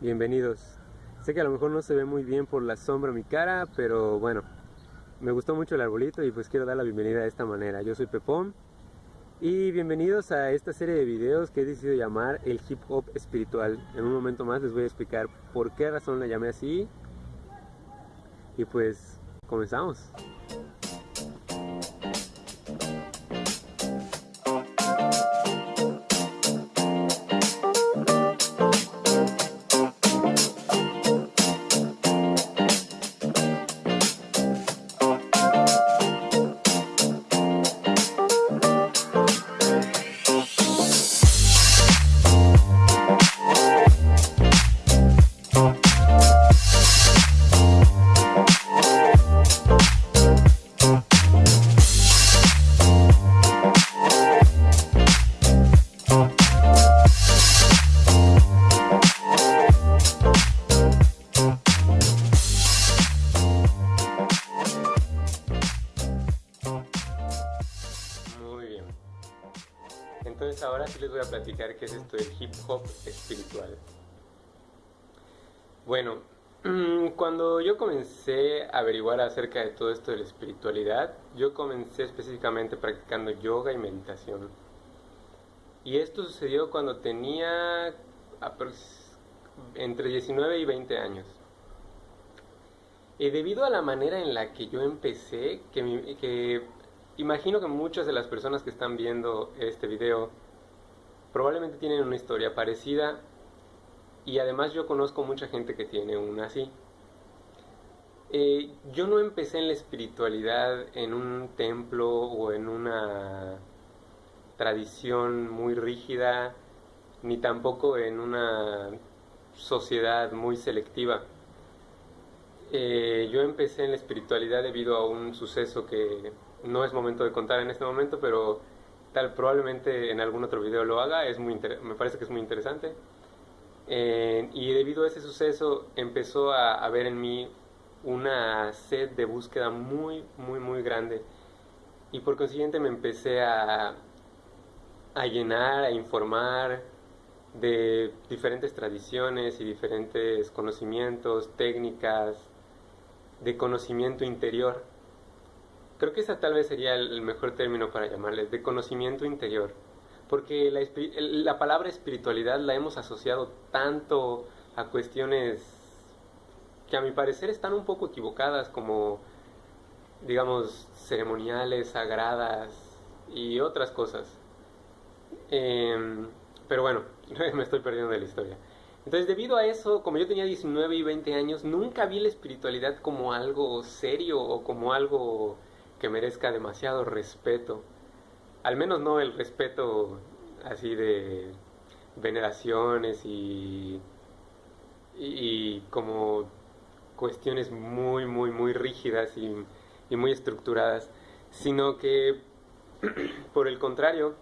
bienvenidos. Sé que a lo mejor no se ve muy bien por la sombra mi cara, pero bueno, me gustó mucho el arbolito y pues quiero dar la bienvenida de esta manera. Yo soy Pepón y bienvenidos a esta serie de videos que he decidido llamar el hip hop espiritual. En un momento más les voy a explicar por qué razón la llamé así y pues comenzamos. Platicar qué es esto del hip hop espiritual. Bueno, mm, cuando yo comencé a averiguar acerca de todo esto de la espiritualidad, yo comencé específicamente practicando yoga y meditación. Y esto sucedió cuando tenía entre 19 y 20 años. Y debido a la manera en la que yo empecé, que, que Imagino que muchas de las personas que están viendo este video probablemente tienen una historia parecida y además yo conozco mucha gente que tiene una así. Eh, yo no empecé en la espiritualidad en un templo o en una tradición muy rígida, ni tampoco en una sociedad muy selectiva. Eh, yo empecé en la espiritualidad debido a un suceso que no es momento de contar en este momento, pero tal probablemente en algún otro video lo haga, es muy me parece que es muy interesante. Eh, y debido a ese suceso empezó a haber en mí una sed de búsqueda muy, muy, muy grande. Y por consiguiente me empecé a, a llenar, a informar de diferentes tradiciones y diferentes conocimientos, técnicas, de conocimiento interior. Creo que esa tal vez sería el mejor término para llamarles, de conocimiento interior. Porque la, la palabra espiritualidad la hemos asociado tanto a cuestiones que a mi parecer están un poco equivocadas, como, digamos, ceremoniales, sagradas y otras cosas. Em, pero bueno, me estoy perdiendo de la historia. Entonces, debido a eso, como yo tenía 19 y 20 años, nunca vi la espiritualidad como algo serio o como algo que merezca demasiado respeto. Al menos no el respeto así de veneraciones y, y, como cuestiones muy, muy, muy rígidas y, y muy estructuradas, sino que por el contrario,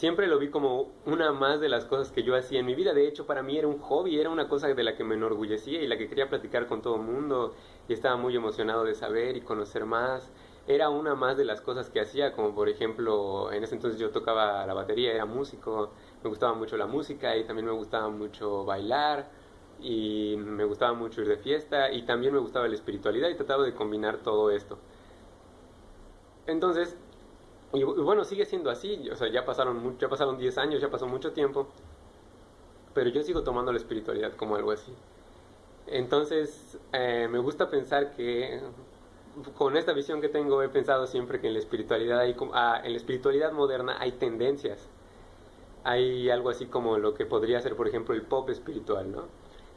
siempre lo vi como una más de las cosas que yo hacía en mi vida. De hecho, para mí era un hobby, era una cosa de la que me enorgullecía y la que quería platicar con todo el mundo y estaba muy emocionado de saber y conocer más. Era una más de las cosas que hacía, como por ejemplo, en ese entonces yo tocaba la batería, era músico, me gustaba mucho la música y también me gustaba mucho bailar y me gustaba mucho ir de fiesta y también me gustaba la espiritualidad y trataba de combinar todo esto. Entonces, y, bueno, sigue siendo así, o sea, ya pasaron, ya pasaron 10 años, ya pasó mucho tiempo, pero yo sigo tomando la espiritualidad como algo así. Entonces, eh, me gusta pensar que con esta visión que tengo he pensado siempre que en la espiritualidad hay, ah, en la espiritualidad moderna hay tendencias. Hay algo así como lo que podría ser, por ejemplo, el pop espiritual, ¿no?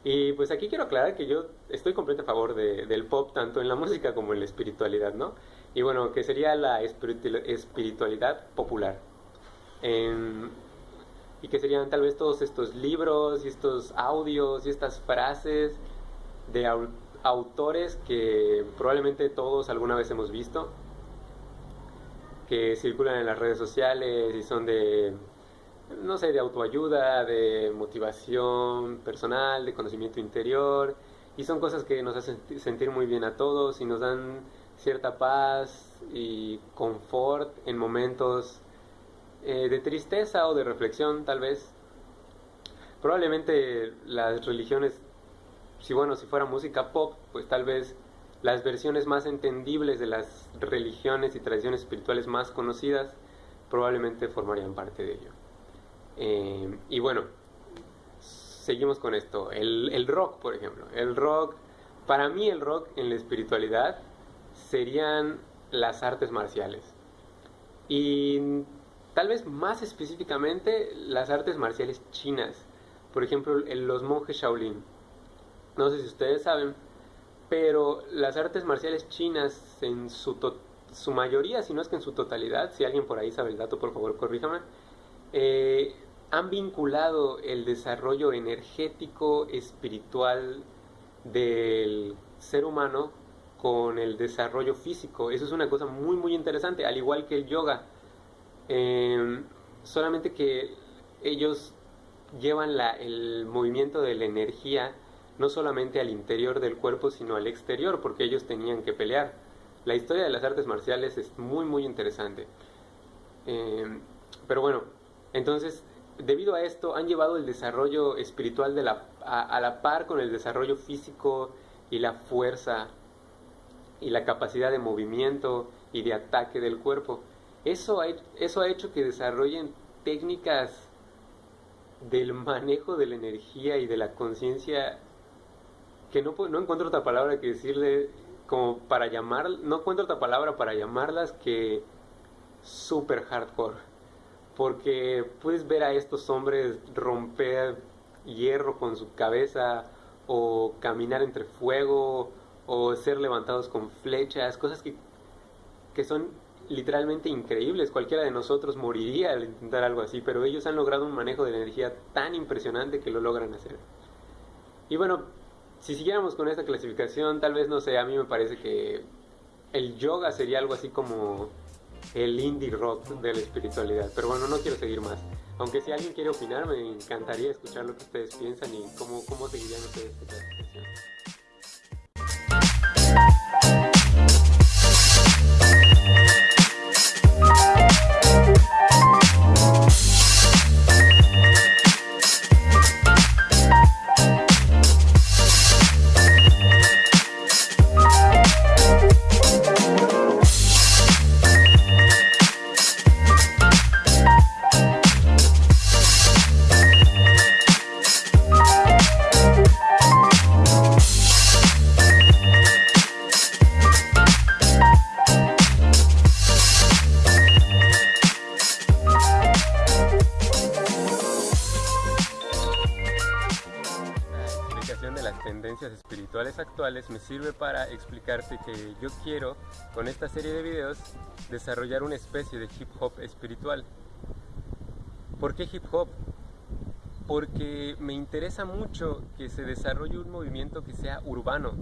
Y pues aquí quiero aclarar que yo estoy completamente a favor de, del pop, tanto en la música como en la espiritualidad, ¿no? Y bueno, que sería la espiritualidad popular. y que serían tal vez todos estos libros y estos audios y estas frases de autores que probablemente todos alguna vez hemos visto, que circulan en las redes sociales y son de, no sé, de autoayuda, de motivación personal, de conocimiento interior, y son cosas que nos hacen sentir muy bien a todos y nos dan cierta paz y confort en momentos eh, de tristeza o de reflexión tal vez. probablemente las religiones, si bueno, si fuera música pop, pues tal vez las versiones más entendibles de las religiones y tradiciones espirituales más conocidas probablemente formarían parte de ello. Eh, y bueno, seguimos con esto. El, rock, por ejemplo. El rock, para mí el rock en la espiritualidad serían las artes marciales. Y tal vez más específicamente las artes marciales chinas. Por ejemplo, los monjes Shaolin. No sé si ustedes saben, pero las artes marciales chinas en su, su mayoría, si no es que en su totalidad, si alguien por ahí sabe el dato, por favor corríjame, eh, han vinculado el desarrollo energético, espiritual del ser humano con el desarrollo físico. Eso es una cosa muy, muy interesante, al igual que el yoga. Em, solamente que ellos llevan la, el movimiento de la energía no solamente al interior del cuerpo, sino al exterior, porque ellos tenían que pelear. La historia de las artes marciales es muy, muy interesante. Em, pero bueno, entonces, debido a esto, han llevado el desarrollo espiritual de la, a, la par con el desarrollo físico y la fuerza y la capacidad de movimiento y de ataque del cuerpo. Eso ha, eso ha hecho que desarrollen técnicas del manejo de la energía y de la conciencia que no, no encuentro otra palabra que decirle como para llamar, no encuentro otra palabra para llamarlas que super hardcore. Porque puedes ver a estos hombres romper hierro con su cabeza o caminar entre fuego o ser levantados con flechas, cosas que, que son literalmente increíbles. Cualquiera de nosotros moriría al intentar algo así, pero ellos han logrado un manejo de energía tan impresionante que lo logran hacer. Y bueno, si siguiéramos con esta clasificación, tal vez, no sé, a mí me parece que el yoga sería algo así como el indie rock de la espiritualidad. Pero bueno, no quiero seguir más. Aunque si alguien quiere opinar, me encantaría escuchar lo que ustedes piensan y cómo, cómo seguirían ustedes esta clasificación. Me sirve para explicarte que yo quiero, con esta serie de videos, desarrollar una especie de hip hop espiritual. ¿Por qué hip hop? Porque me interesa mucho que se desarrolle un movimiento que sea urbano,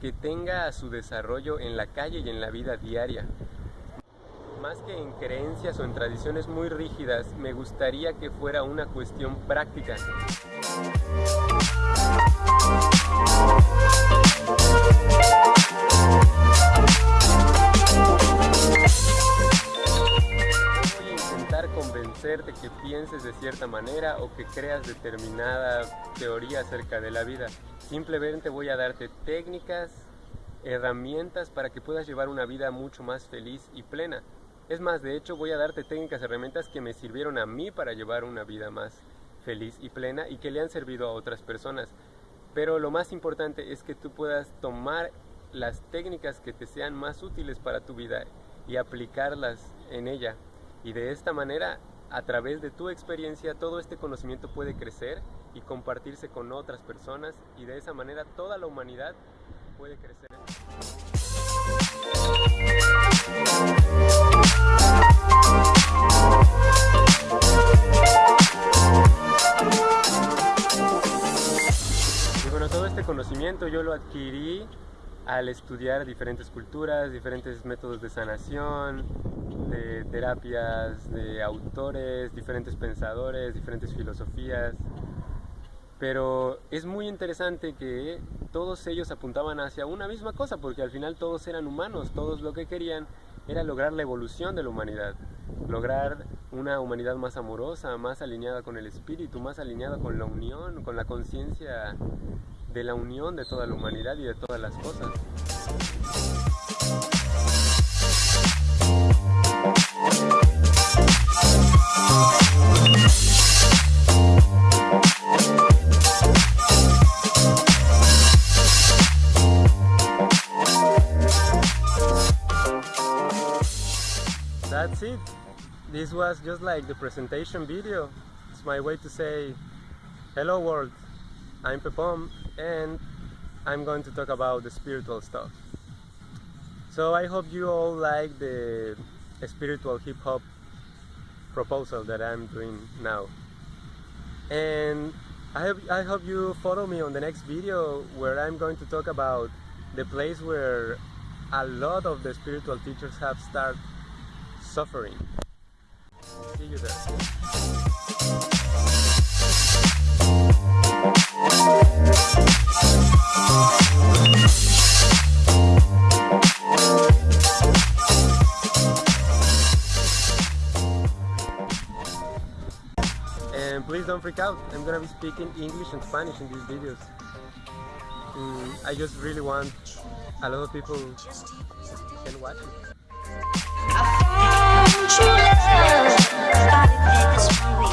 que tenga su desarrollo en la calle y en la vida diaria. Más que en creencias o en tradiciones muy rígidas, me gustaría que fuera una cuestión práctica. Pienses de cierta manera o que creas determinada teoría acerca de la vida. Simplemente voy a darte técnicas, herramientas para que puedas llevar una vida mucho más feliz y plena. Es más, de hecho voy a darte técnicas, herramientas que me sirvieron a mí para llevar una vida más feliz y plena y que le han servido a otras personas. Pero lo más importante es que tú puedas tomar las técnicas que te sean más útiles para tu vida y aplicarlas en ella. Y de esta manera, a través de tu experiencia, todo este conocimiento puede crecer y compartirse con otras personas y de esa manera toda la humanidad puede crecer. todo este conocimiento yo lo adquirí al estudiar diferentes culturas, diferentes métodos de sanación, de terapias, de autores, diferentes pensadores, diferentes filosofías. Pero es muy interesante que todos ellos apuntaban hacia una misma cosa, porque al final todos eran humanos, todos lo que querían era lograr la evolución de la humanidad, lograr una humanidad más amorosa, más alineada con el espíritu, más alineada con la unión, con la conciencia de la unión de toda la humanidad y de todas las cosas. That's it. This was just like the presentation video. It's my way to say, hello world, I'm Pepom and I'm going to talk about the spiritual stuff. So I hope you all like the spiritual hip hop proposal that I'm doing now. And I hope, I hope you follow me on the next video where I'm going to talk about the place where a lot of the spiritual teachers have started suffering. See you there. And please don't freak out, I'm gonna be speaking English and Spanish in these videos. Mm, I just really want a lot of people can watch it true love. Body